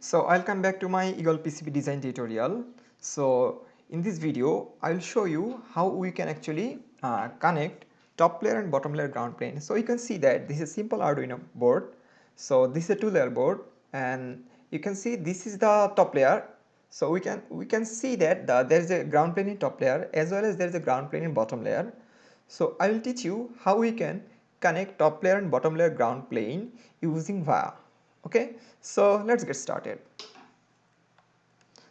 So I'll come back to my Eagle PCB design tutorial. So in this video I'll show you how we can actually uh, connect top layer and bottom layer ground plane. So you can see that this is a simple Arduino board. So this is a two layer board and you can see this is the top layer. So we can we can see that the, there is a ground plane in top layer as well as there is a ground plane in bottom layer. So I will teach you how we can connect top layer and bottom layer ground plane using VIA okay so let's get started.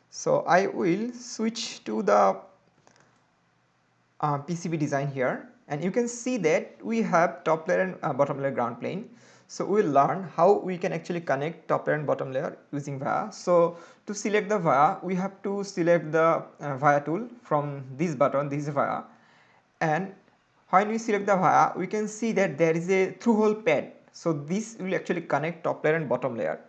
So I will switch to the uh, PCB design here and you can see that we have top layer and uh, bottom layer ground plane. So we will learn how we can actually connect top layer and bottom layer using VIA. So to select the VIA we have to select the uh, VIA tool from this button this VIA and when we select the VIA we can see that there is a through hole pad so this will actually connect top layer and bottom layer.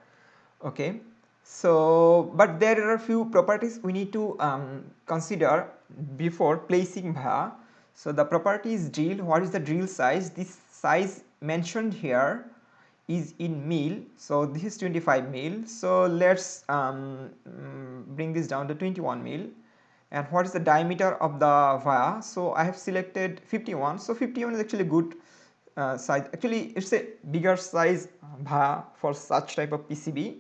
Okay. So but there are a few properties we need to um, consider before placing VIA so the property is drill what is the drill size? This size mentioned here is in mil. So this is 25 mil. So let's um, bring this down to 21 mil. And what is the diameter of the via so I have selected 51 so 51 is actually good uh, size actually it's a bigger size via for such type of PCB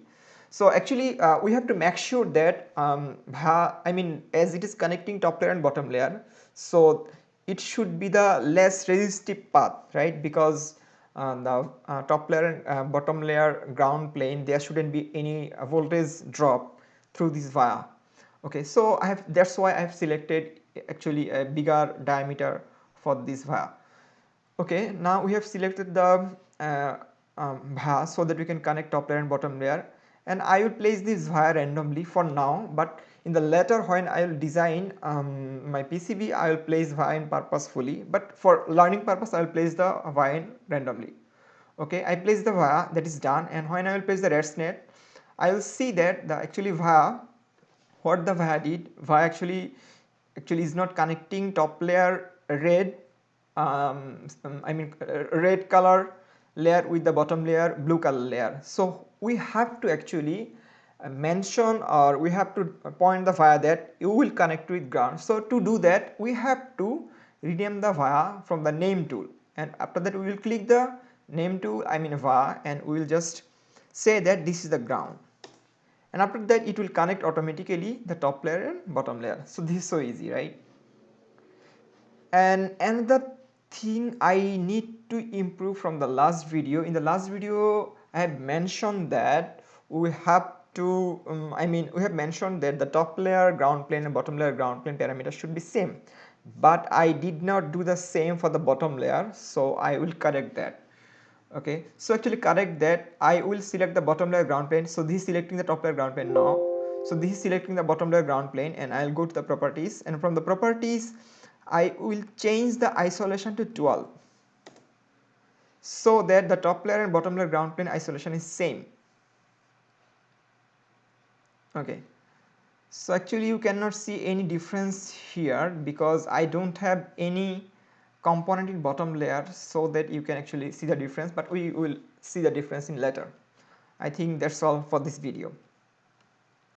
so actually uh, we have to make sure that um, I mean as it is connecting top layer and bottom layer so it should be the less resistive path right? Because uh, the uh, top layer and uh, bottom layer ground plane there shouldn't be any voltage drop through this via okay so I have that's why I have selected actually a bigger diameter for this via okay now we have selected the uh, um, via so that we can connect top layer and bottom layer. And I will place this via randomly for now but in the later when I will design um, my PCB I will place via in purposefully. But for learning purpose I will place the via in randomly. Okay I place the via that is done. And when I will place the ratsnest I will see that the actually via what the via did via actually actually is not connecting top layer red um, I mean uh, red color layer with the bottom layer blue color layer. So we have to actually uh, mention or we have to point the via that you will connect with ground. So to do that we have to rename the via from the name tool and after that we will click the name tool I mean via and we will just say that this is the ground and after that it will connect automatically the top layer and bottom layer. So this is so easy right and another thing I need to improve from the last video. In the last video I have mentioned that we have to um, I mean we have mentioned that the top layer ground plane and bottom layer ground plane parameters should be same. But I did not do the same for the bottom layer so I will correct that. Okay? So actually correct that I will select the bottom layer ground plane. So this is selecting the top layer ground plane now. So this is selecting the bottom layer ground plane and I'll go to the properties. And from the properties I will change the isolation to 12 so that the top layer and bottom layer ground plane isolation is same. Okay. So actually you cannot see any difference here because I don't have any component in bottom layer so that you can actually see the difference but we will see the difference in later. I think that's all for this video